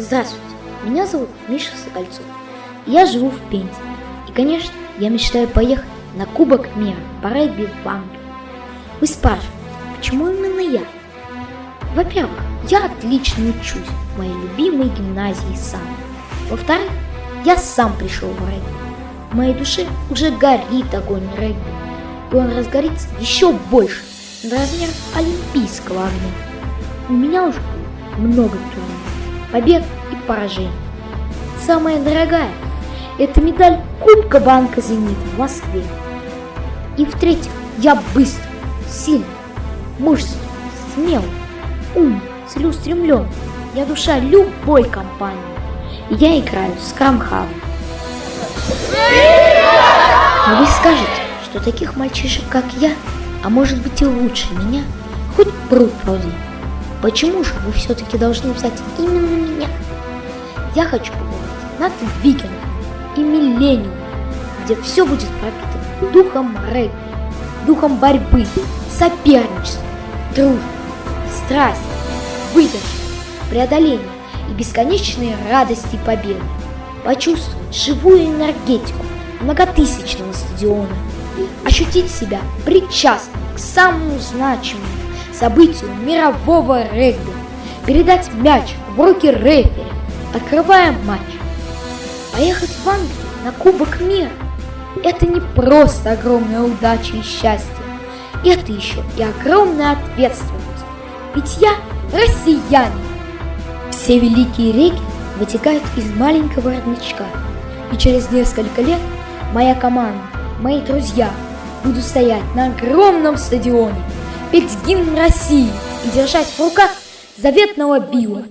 Здравствуйте, меня зовут Миша Сокольцов. Я живу в Пензе. И, конечно, я мечтаю поехать на Кубок мира по регби в Англию. Вы спрашиваете, почему именно я? Во-первых, я отлично учусь в моей любимой гимназии сам. Во-вторых, я сам пришел в регби. В моей душе уже горит огонь регби. И он разгорится еще больше, на размер олимпийского огня. У меня уже много турниров, побед и поражений. Самая дорогая – это медаль Кубка Банка «Зенит» в Москве. И в-третьих, я быстр, сильный, мужественный, смелый, ум, целеустремлен. Я душа любой компании. Я играю с Крамхавом. Но вы скажете, что таких мальчишек, как я, а может быть и лучше меня, хоть пруд пруди. Почему же вы все-таки должны взять именно меня? Я хочу побывать над викингом и миллениум, где все будет пропитано духом регби, духом борьбы, соперничества, дружбы, страсти, выдержки, преодоления и бесконечной радости победы. Почувствовать живую энергетику многотысячного стадиона, ощутить себя причастным к самому значимому событию мирового регби, передать мяч в руки рефери, открывая матч. Поехать в Англию на Кубок мира – это не просто огромная удача и счастье, это еще и огромная ответственность. Ведь я россиянин. Все великие реки вытекают из маленького родничка. И через несколько лет моя команда, мои друзья будут стоять на огромном стадионе, петь гимн России и держать в руках заветного Билла